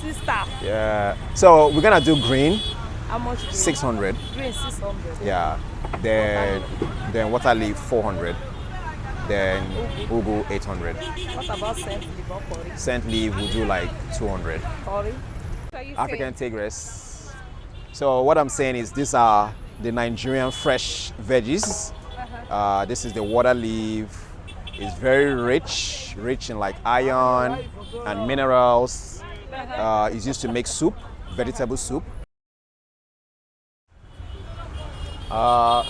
sister. Yeah. So we're gonna do green, How much? 600. Green 600. Yeah. Then then water leaf 400. Then ugu 800. What about scent leaf or curry? Scent leaf will do like 200. Curry? So you African tigress. So what I'm saying is these are the Nigerian fresh veggies. Uh, this is the water leaf. It's very rich, rich in like iron and minerals. Uh, it's used to make soup, vegetable soup. Uh,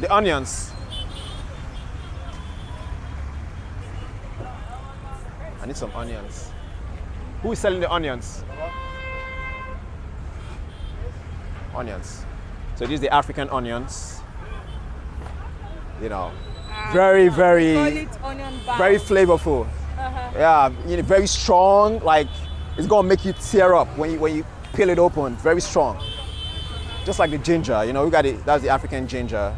the onions. I need some onions. Who is selling the onions? Onions. So these are the African onions. You know, very, very, bar. very flavorful. Yeah, you know, very strong. Like it's gonna make you tear up when you when you peel it open. Very strong. Just like the ginger. You know, we got it. That's the African ginger,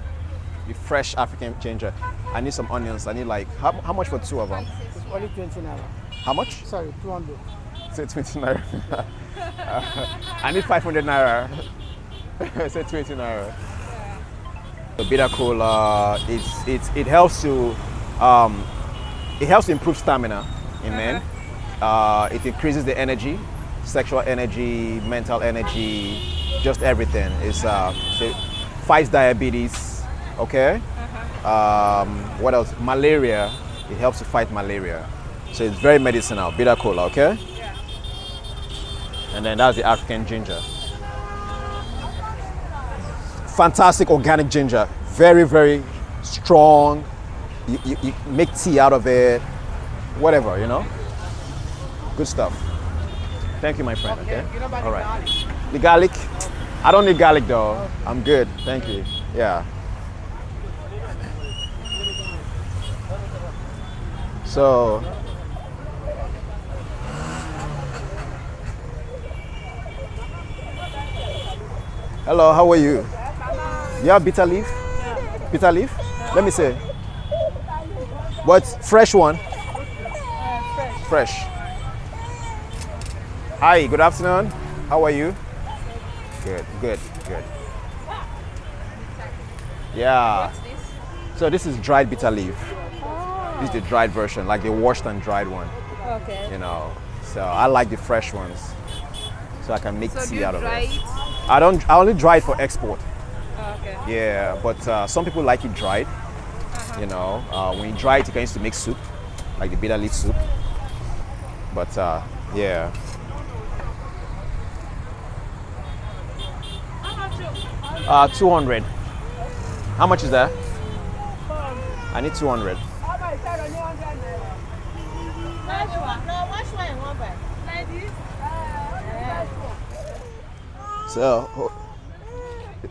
the fresh African ginger. I need some onions. I need like how, how much for two of them? It's only 20 naira. How much? Sorry, 200. Say 20 naira. I need 500 naira. Say 20 naira. The bitter kola, it's, it's, it helps to, um, it helps improve stamina in men. Uh, it increases the energy, sexual energy, mental energy, just everything. It's, uh, so it fights diabetes, okay? Um, what else? Malaria, it helps to fight malaria. So it's very medicinal, bitter kola, okay? And then that's the African ginger. Fantastic organic ginger. Very, very strong. You, you, you make tea out of it. Whatever, you know? Good stuff. Thank you, my friend, okay? All right. The garlic? I don't need garlic though. I'm good. Thank you. Yeah. So, hello, how are you? You have bitter leaf? Bitter leaf? Let me see. What? Fresh one? Fresh. Hi, good afternoon. How are you? Good, good, good. Yeah. So this is dried bitter leaf. This is the dried version, like the washed and dried one. Okay. You know. So I like the fresh ones, so I can make So tea out of it. it? I don't. I only dry it for export. Okay. Yeah, but uh, some people like it dried. You know, uh, when you dry it, you can use to make soup, like the bitter leaf soup. But uh, yeah. Uh, 200. How much is that? I need 200. So,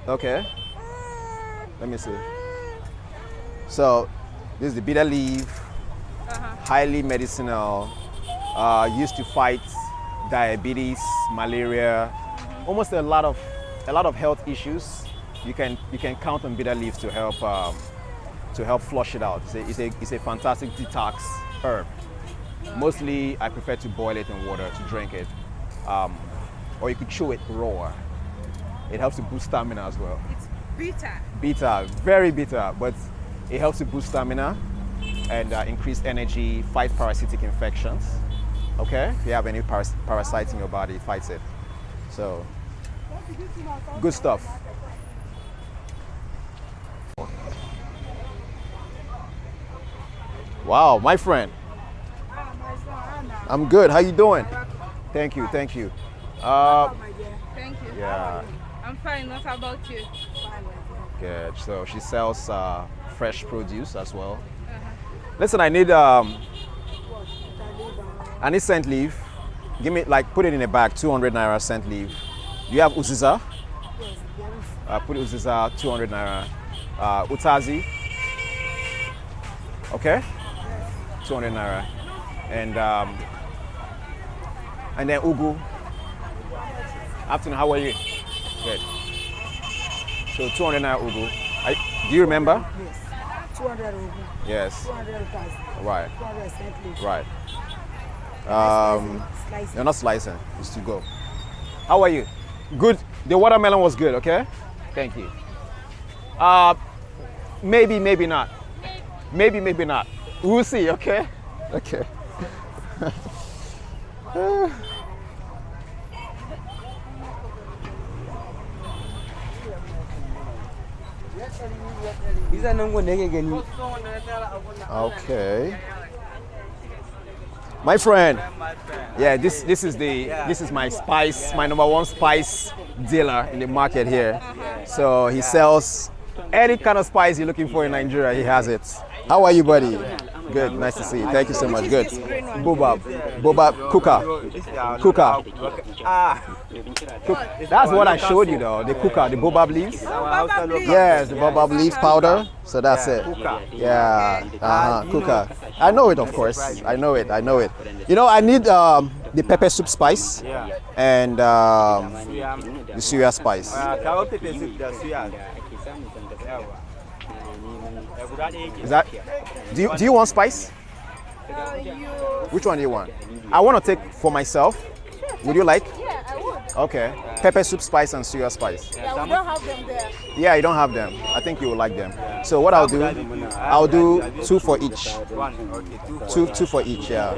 okay. Let me see. So, this is the bitter leaf, highly medicinal, uh, used to fight diabetes, malaria, almost a lot of a lot of health issues. You can you can count on bitter leaves to help um, to help flush it out. It's a, it's a, it's a fantastic detox herb. Mostly, I prefer to boil it in water to drink it, um, or you could chew it raw. It helps to boost stamina as well. It's bitter. Bitter, very bitter, but it helps to boost stamina and uh, increase energy, fight parasitic infections. Okay, if you have any paras- parasites in your body, it fights it. So, good stuff. Wow, my friend. I'm good. How you doing? Thank you. Thank you. Uh, Thank you. yeah. I'm fine. What about you? Good. So she sells uh, fresh produce as well. Listen, I need um, I need scent leaf. Give me like put it in a bag, 200 naira scent leaf. Do you have uziza? Uh, put uziza, 200 naira. Uh, utazi. Okay. 200 naira. And um, and then ugu. Afternoon. How are you? Good. So 200 naira ugu. I, do you remember? Yes. 200 rubu, Yes. 200 utazi, Right. 200 scent leaf. Right. Um, you're not slicing. It's to go. How are you? Good. The watermelon was good. Okay. Thank you. Uh, maybe, maybe not. Maybe, maybe not. We'll see. Okay. Okay. Okay. My friend. Yeah, this this is the this is my spice, my number one spice dealer in the market here. Uh-huh. So he sells any kind of spice you're looking for in Nigeria, he has it. How are you, buddy? Good, nice to see you. Thank you so much. Good. Baobab, Baobab, Kuka, Kuka. Ah. That's what I showed you though, the Kuka, the Baobab leaves. Yes, the Baobab leaf powder. So that's it. Yeah, uh-huh, Kuka. I know it, of course. I know it. I know it. You know, I need um, the pepper soup spice and um, the suya spice. kawo pepe soup da suya guda ɗaya ke Is that? Do you do you want spice? Which one do you want? I want to take for myself. Would you like? Yeah, I would. Okay. Pepper soup spice and suya spice. Yeah, we don't have them there. Yeah, you don't have them. I think you will like them. So what I'll do, I'll do two for each. one okay two Two two for each. Yeah.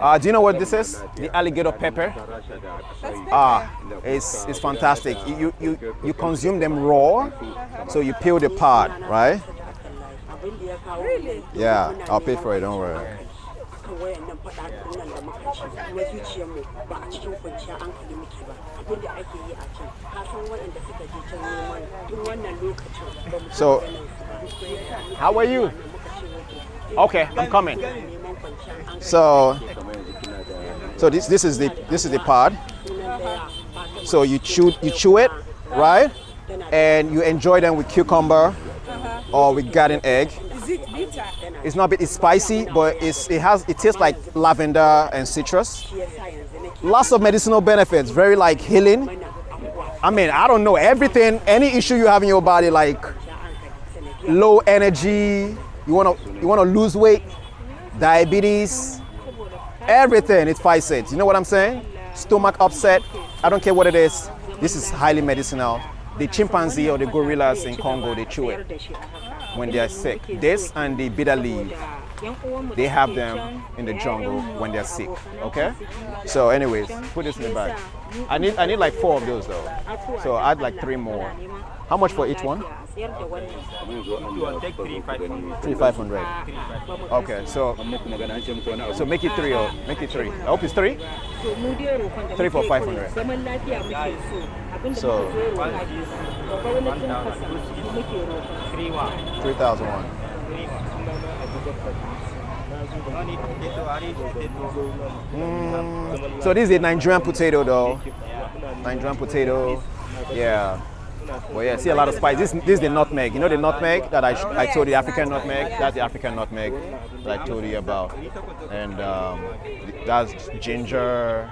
Uh, do you know what this is? The alligator pepper. Ah, it's it's fantastic. You you you consume them raw, so you peel the pod, right? Really? Yeah, I'll pay for it. Don't worry. So, how are you? Okay, I'm coming. neman kwanciyar hankali So, so this this is the this is the pod. So you chew you chew it, right? And you enjoy them with cucumber or with garden egg. Is it bitter? It's not bit it's spicy, but it's it has it tastes like lavender and citrus. shi yasa yanzu nake Lots of medicinal benefits, very like healing. I mean, I don't know everything, any issue you have in your body, like kwanciyar hankali sanadiyar low energy, you wanna you wanna lose weight, diabetes, everything it fights it. You know what I'm saying? Stomach upset, I don't care what it is. This is highly medicinal. The chimpanzee or the gorillas in Congo, they chew it when they are sick. This and the bitter leaf, they have them in the jungle when they're sick. Okay? So, anyways, put this in the bag. I need I need like four of those though. So add like three more. How much for each one? a sayar da wannan you want take three five five hundred. Okay, so so make it three or make it three. I hope it's three. to mu dai roƙon da Three for 500. kawai zaman lafiya muke so abinda So- muke so roƙa ke so gwamnatin kasa muke roƙa three one Three thousand one. Three one no need potato I need potato So this is a Nigerian potato though. Nigerian potato. Yeah. Well, yeah, see a lot of spice. This, this is the nutmeg. You know the nutmeg that I, I told you, African nutmeg? That's the African nutmeg that I told you about. And um, that's ginger,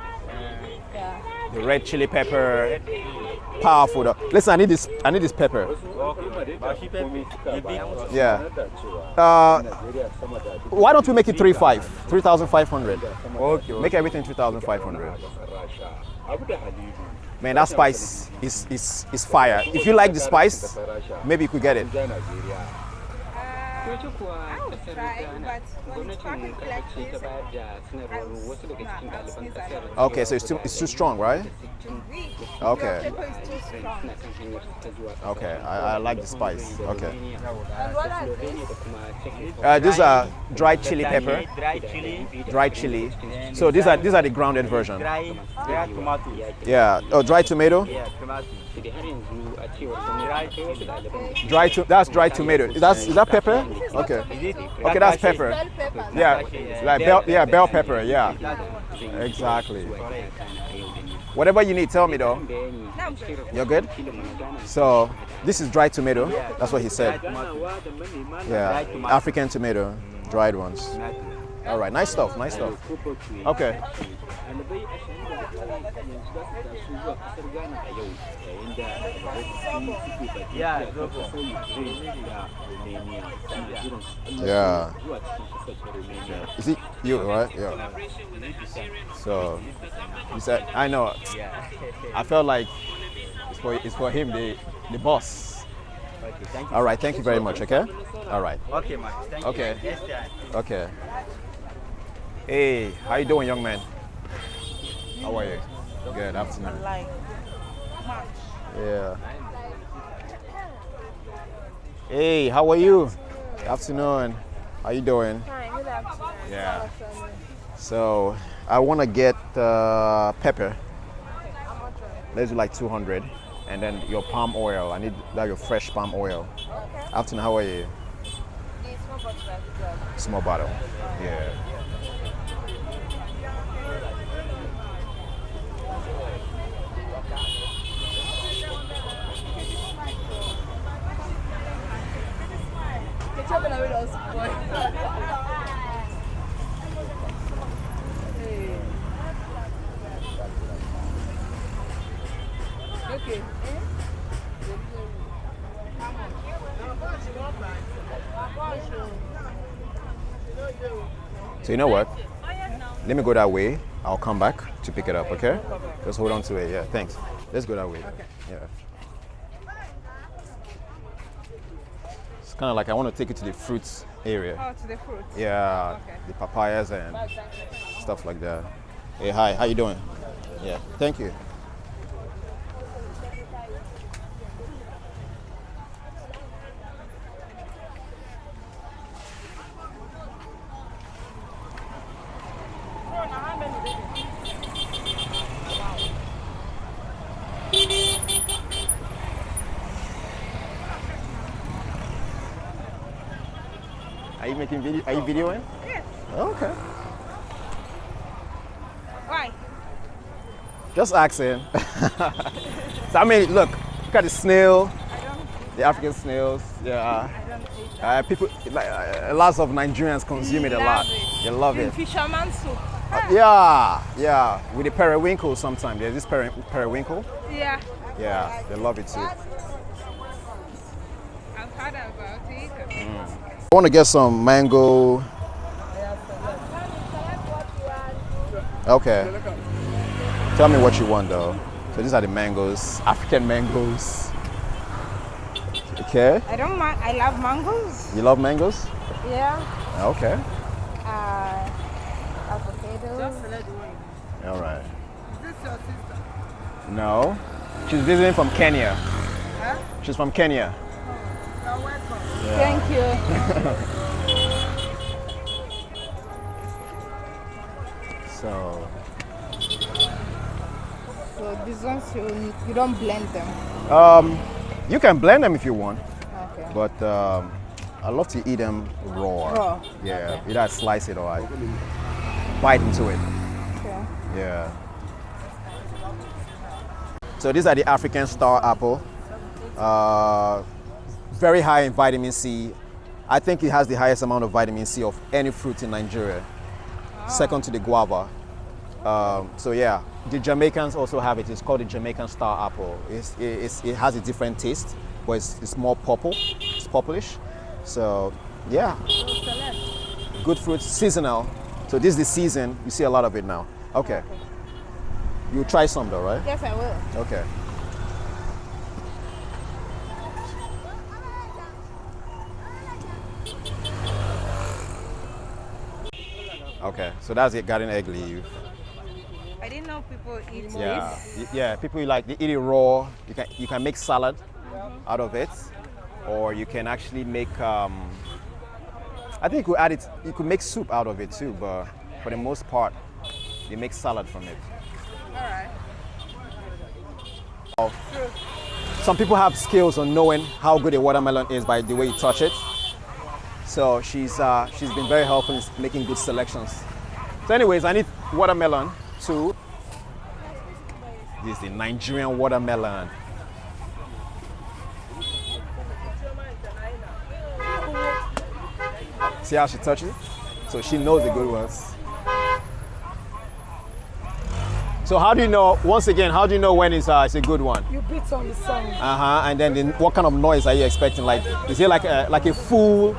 the red chili pepper. Powerful though. Listen, I need this, I need this pepper. okay ba shi pepe you big Yeah. Uh, why don't we make it three five? 3,500. okay Make everything 3,500. Man, that spice is, is, is fire. If you like the spice, maybe you could get it. I would try, but when it's packaged like this, I would not sneeze a lot. Okay, so it's too, it's too strong, right? Okay. Your pepper is too strong. Okay, I, I like the spice. Okay. And these? Uh, these are dried chili pepper, dry chili dried chili. So these are these are the grounded version. dry dry tomato Yeah. Oh, dried tomato. yeah tomato Dry to, that's dry tomato. That's is that pepper? Okay. Okay, that's pepper. Yeah, like bell, yeah, bell pepper. Yeah, exactly. Whatever you need, tell me though. You're good. So this is dry tomato. That's what he said. Yeah, African tomato, dried ones. All right, nice stuff, nice stuff. Okay. Ɗalibai ashirin da hudu yanzu za su taso zuwa kasar ghana a yau yayin da ɗalibai suke baki da kasar ukraine da romania suna jiran su Yeah. zuwa cikin kasar ta romania Is it you, right? Yeah. So, he said, I know. I felt like it's for, it's for him, the, the boss. Okay, thank you. All right, thank you very much, okay? All right, Okay, man. Thank Okay. you. Yes, sir. okay. Hey, how you doing, young man? How are you? Good afternoon. Like, much. Yeah. Hey, how are you? Good afternoon. How you doing? Hi, good afternoon. Yeah. So I want to get uh, pepper. Let's do like 200, and then your palm oil. I need that your fresh palm oil. Afternoon, how are you? The small bottle. that you got. Small bottle. Yeah. Okay. So you know what? Let me go that way. I'll come back to pick it up. Okay? Just hold on to it. Yeah. Thanks. Let's go that way. Yeah. Kind of like I want to take you to the fruits area. Oh, to the fruit. Yeah, Okay. the papayas and stuff like that. Hey, hi, how you doing? Yeah, thank you. Are you making video? Are you videoing? Yes. Okay. Why? Just asking. so I mean, look, look at the snail, I don't, the African snails. Yeah. I don't eat Uh, people, like, uh, lots of Nigerians consume it a lot. They love it. fisherman soup. Uh, yeah, yeah. With the periwinkle sometimes. There's this peri- periwinkle. Yeah. Yeah, they love it too. I've heard about it. I want to get some mango. Okay. Tell me what you want though. So these are the mangoes, African mangoes. Okay. I don't mind. I love mangoes. You love mangoes? Yeah. Okay. Uh, avocados. All right. Is this your sister? No. She's visiting from Kenya. Huh? She's from Kenya. You're welcome. Thank you. So So these ones you, you don't blend them. um, you can blend them if you want, Okay. but um, I love to eat them raw. Raw, Yeah. Either I slice it or I bite into it. Okay. Yeah. So these are the African star apple. Uh, very high in vitamin C. I think it has the highest amount of vitamin C of any fruit in Nigeria. Second to the guava. Um, so yeah, the Jamaicans also have it. It's called the Jamaican star apple. It's, it's, it has a different taste, but it's, it's more purple. It's purplish. So yeah, good fruit, seasonal. So this is the season. You see a lot of it now. Okay. You'll try some though, right? Yes, I will. Okay. Okay, so that's it, garden egg leaf. I didn't know people eat Yeah, this. yeah. People like they eat it raw. You can you can make salad out of it, or you can actually make. Um, I think you could add it. You could make soup out of it too, but for the most part, you make salad from it. All right. Some people have skills on knowing how good a watermelon is by the way you touch it. So she's uh, she's been very helpful in making good selections. So, anyways, I need watermelon too. This is the Nigerian watermelon. See how she touches it? So she knows the good ones. So how do you know? Once again, how do you know when it's, uh, it's a good one? You beat on the sun. Uh huh. And then, the, what kind of noise are you expecting? Like, is it like a like a full,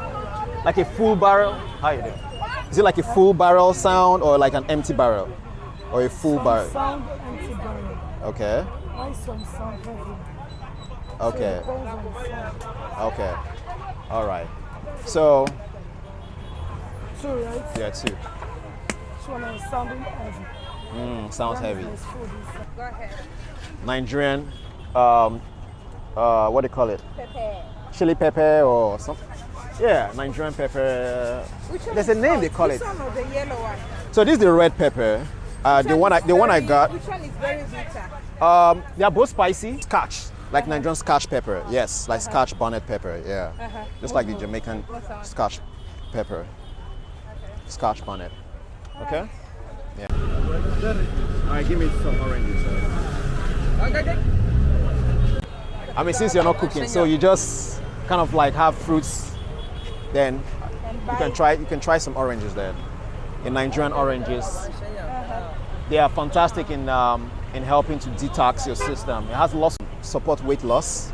like a full barrel? How you doing? Is it like a full barrel sound or like an empty barrel, or a full Some barrel? sound empty barrel. Okay. Why some sound heavy? Okay. Depends on the sound. Okay. All right. So Two, right? yeah, two. This one sounding heavy. Mm, sounds heavy. There's food inside. Go ahead. Nigerian, um, uh, what do you call it? Pepper. Chili pepper or something? Yeah, Nigerian pepper. Which one There's is a name they call this it. one or the yellow one? So this is the red pepper. Uh, the one I, is the one I got. Which one is very bitter? Um, they are both spicy. Scotch, like Nigerian Scotch pepper. Yes, like Scotch bonnet pepper. Yeah, Uh-huh. just like the Jamaican? Scotch pepper. Scotch bonnet. Okay. Yeah. All right, give me some oranges. Okay. I mean, since you're not cooking, so you just kind of like have fruits, then you can try you can try some oranges there. In Nigerian oranges, they are fantastic in um, in helping to detox your system. It has lots of support weight loss.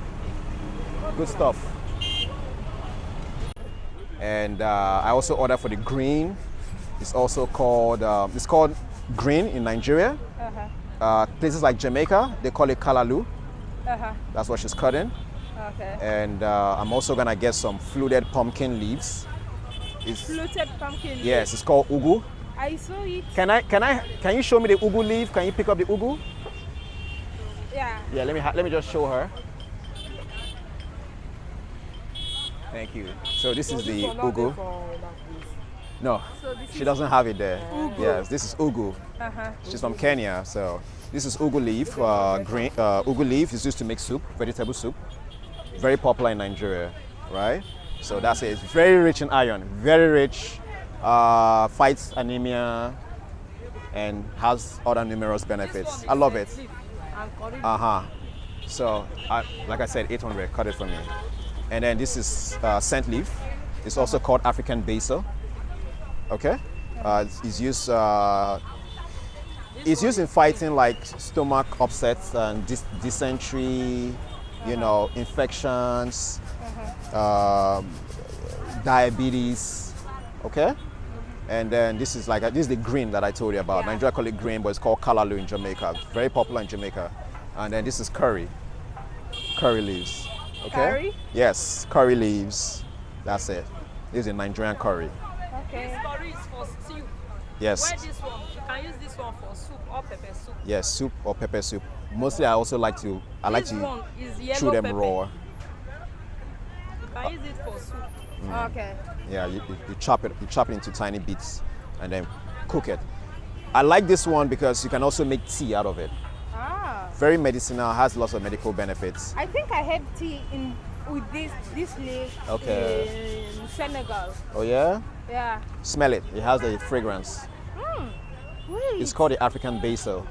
Good stuff. And uh, I also order for the green. It's also called um, it's called green in Nigeria. Uh-huh. Uh, places like Jamaica, they call it callaloo. Uh-huh. That's what she's cutting. Okay. And uh, I'm also gonna get some fluted pumpkin leaves. It's, Fluted pumpkin. Leaves. Yes, it's called ugu. I saw it. Can I can I can you show me the ugu leaf? Can you pick up the ugu? Yeah. Yeah, let me let me just show her. Thank you. So this is the This one not there ugu. for that place. No, So this she doesn't have it there. Ugu. Yes, this is ugu. uh-huh. She's from Kenya, so this is ugu leaf. Uh, green uh, ugu leaf is used to make soup, vegetable soup. Very popular in Nigeria, right? So that's it. It's very rich in iron, very rich. Uh, fights anemia, and has other numerous benefits. I love it. Uh huh. So, I, like I said, 800. Cut it for me. And then this is uh, scent leaf. It's also called African basil. Okay. Uh, it's- used. Uh, it's used in fighting like stomach upsets and dys- dysentery, you know, infections, um, diabetes. Okay. And then this is like this is the green that I told you about. Yeah. Nigeria call it green, but it's called callaloo in Jamaica. Very popular in Jamaica. And then this is curry, curry leaves. Okay. Curry? Yes, curry leaves. That's it. This is a Nigerian curry. Okay. This curry is for stew. Yes. Why this one? You can use this one for soup or pepper soup. Yes, soup or pepper soup. Mostly, I also like to. I like this to one is yellow chew them pepper. raw. You can use it for soup. Okay. Yeah, you, you, you chop it. You chop it into tiny bits, and then cook it. I like this one because you can also make tea out of it. Ah. Very medicinal, has lots of medical benefits. I think I had tea in with this this leaf Okay. in Senegal. Oh yeah, Yeah. smell it. It has a fragrance. Wait. It's called the African basil.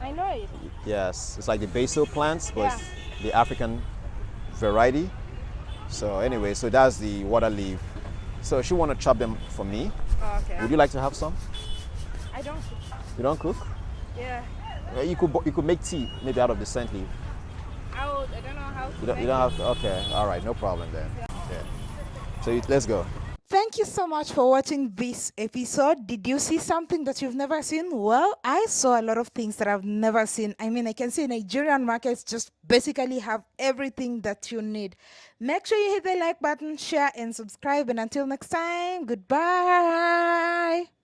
I know it. Yes, it's like the basil plants, but Yeah. the African variety. So anyway, so that's the water leaf. So she want to chop them for me. Oh, okay. Would you like to have some? I don't. You don't cook? Yeah. You could you could make tea maybe out of the scent leaf. I would. I don't know how to. You don't, you don't have okay. All right, no problem then. Yeah. So you, let's go. Thank you so much for watching this episode. Did you see something that you've never seen? Well, I saw a lot of things that I've never seen. I mean, I can see Nigerian markets just basically have everything that you need. Make sure you hit the like button, share, and subscribe. And until next time, goodbye.